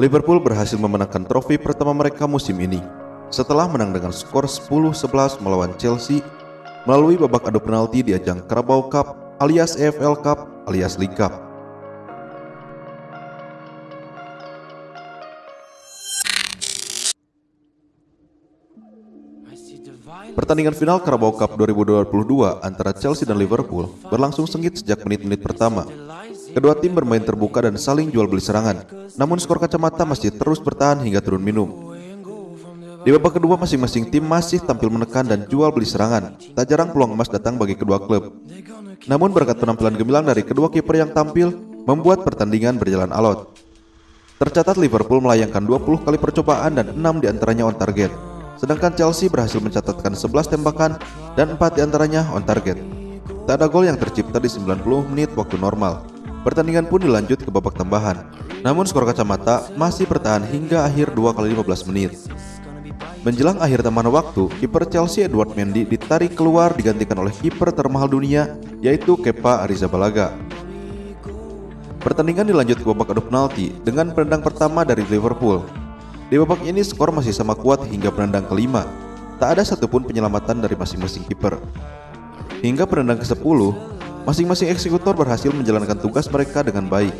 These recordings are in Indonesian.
Liverpool berhasil memenangkan trofi pertama mereka musim ini setelah menang dengan skor 10-11 melawan Chelsea melalui babak adu penalti di ajang Carabao Cup alias EFL Cup alias League Cup. Pertandingan final Carabao Cup 2022 antara Chelsea dan Liverpool berlangsung sengit sejak menit-menit pertama. Kedua tim bermain terbuka dan saling jual beli serangan, namun skor kacamata masih terus bertahan hingga turun minum. Di babak kedua masing-masing tim masih tampil menekan dan jual beli serangan. Tak jarang peluang emas datang bagi kedua klub. Namun berkat penampilan gemilang dari kedua kiper yang tampil, membuat pertandingan berjalan alot. Tercatat Liverpool melayangkan 20 kali percobaan dan 6 di antaranya on target. Sedangkan Chelsea berhasil mencatatkan 11 tembakan dan 4 di antaranya on target. Tak ada gol yang tercipta di 90 menit waktu normal. Pertandingan pun dilanjut ke babak tambahan. Namun skor kacamata masih bertahan hingga akhir 2 kali 15 menit. Menjelang akhir tambahan waktu, kiper Chelsea Edward Mendy ditarik keluar digantikan oleh kiper termahal dunia yaitu Kepa Arrizabalaga. Pertandingan dilanjut ke babak adu penalti dengan penendang pertama dari Liverpool di babak ini skor masih sama kuat hingga penendang kelima. Tak ada satupun penyelamatan dari masing-masing kiper. Hingga penendang ke-10, masing-masing eksekutor berhasil menjalankan tugas mereka dengan baik.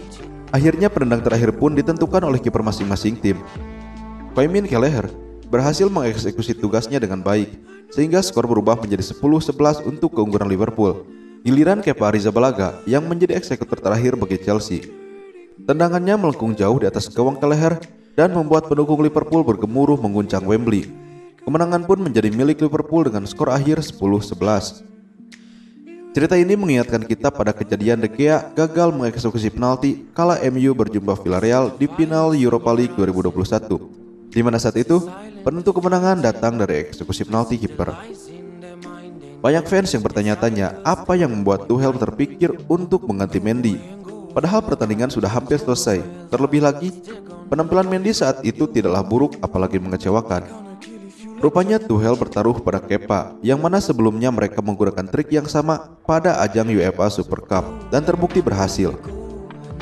Akhirnya penendang terakhir pun ditentukan oleh kiper masing-masing tim. Paimin Kelleher berhasil mengeksekusi tugasnya dengan baik, sehingga skor berubah menjadi 10-11 untuk keunggulan Liverpool. Giliran Kepa Arrizabalaga yang menjadi eksekutor terakhir bagi Chelsea. Tendangannya melengkung jauh di atas gawang Kelleher dan membuat pendukung Liverpool bergemuruh mengguncang Wembley. Kemenangan pun menjadi milik Liverpool dengan skor akhir 10-11. Cerita ini mengingatkan kita pada kejadian De Gea gagal mengeksekusi penalti kala MU berjumpa Villarreal di final Europa League 2021. Di mana saat itu, penentu kemenangan datang dari eksekusi penalti kiper. Banyak fans yang bertanya-tanya apa yang membuat Tuchel terpikir untuk mengganti Mendy. Padahal pertandingan sudah hampir selesai. Terlebih lagi, Penampilan Mendy saat itu tidaklah buruk apalagi mengecewakan. Rupanya Tuchel bertaruh pada Kepa, yang mana sebelumnya mereka menggunakan trik yang sama pada ajang UEFA Super Cup dan terbukti berhasil.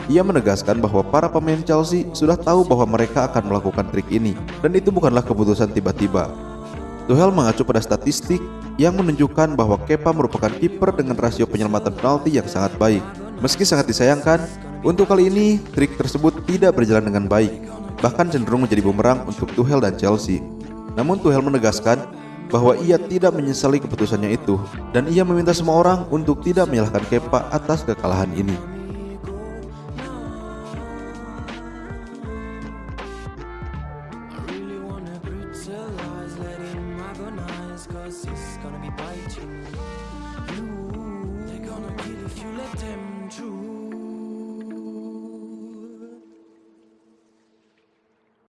Ia menegaskan bahwa para pemain Chelsea sudah tahu bahwa mereka akan melakukan trik ini dan itu bukanlah keputusan tiba-tiba. Tuchel mengacu pada statistik yang menunjukkan bahwa Kepa merupakan kiper dengan rasio penyelamatan penalti yang sangat baik. Meski sangat disayangkan, untuk kali ini, trik tersebut tidak berjalan dengan baik, bahkan cenderung menjadi bumerang untuk Tuchel dan Chelsea. Namun Tuchel menegaskan bahwa ia tidak menyesali keputusannya itu dan ia meminta semua orang untuk tidak menyalahkan Kepa atas kekalahan ini.